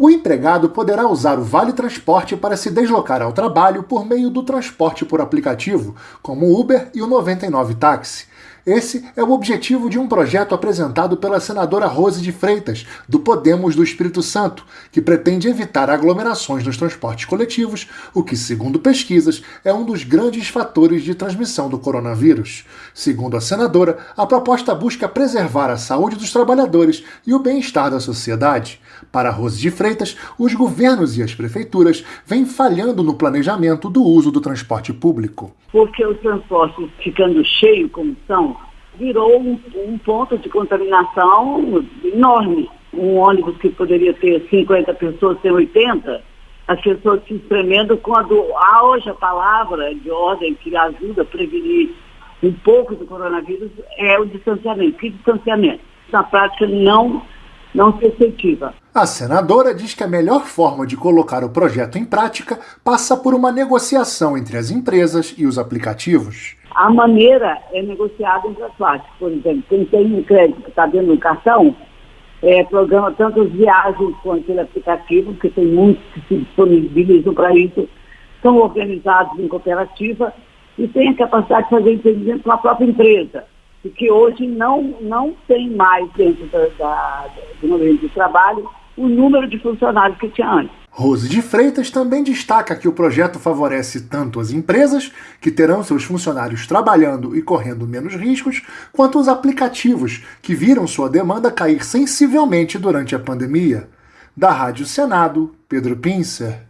O empregado poderá usar o Vale Transporte para se deslocar ao trabalho por meio do transporte por aplicativo, como o Uber e o 99 Táxi. Esse é o objetivo de um projeto apresentado pela senadora Rose de Freitas, do Podemos do Espírito Santo, que pretende evitar aglomerações nos transportes coletivos, o que, segundo pesquisas, é um dos grandes fatores de transmissão do coronavírus. Segundo a senadora, a proposta busca preservar a saúde dos trabalhadores e o bem-estar da sociedade. Para Rose de Freitas, os governos e as prefeituras vêm falhando no planejamento do uso do transporte público. Porque os transportes ficando cheios como são, virou um, um ponto de contaminação enorme. Um ônibus que poderia ter 50 pessoas tem 80, as pessoas se espremendo com a do. Há hoje a palavra de ordem que ajuda a prevenir um pouco do coronavírus é o distanciamento. Que distanciamento? Na prática não, não se efetiva. A senadora diz que a melhor forma de colocar o projeto em prática passa por uma negociação entre as empresas e os aplicativos. A maneira é negociada entre as partes. Por exemplo, quem tem um crédito que está dentro do cartão, é, programa tanto as viagens quanto aquele aplicativo, porque tem muitos que se disponibilizam para isso, são organizados em cooperativa e têm a capacidade de fazer entendimento com a própria empresa, e que hoje não, não tem mais dentro da, da, do ambiente de trabalho o número de funcionários que tinha antes. Rose de Freitas também destaca que o projeto favorece tanto as empresas, que terão seus funcionários trabalhando e correndo menos riscos, quanto os aplicativos, que viram sua demanda cair sensivelmente durante a pandemia. Da Rádio Senado, Pedro Pincer.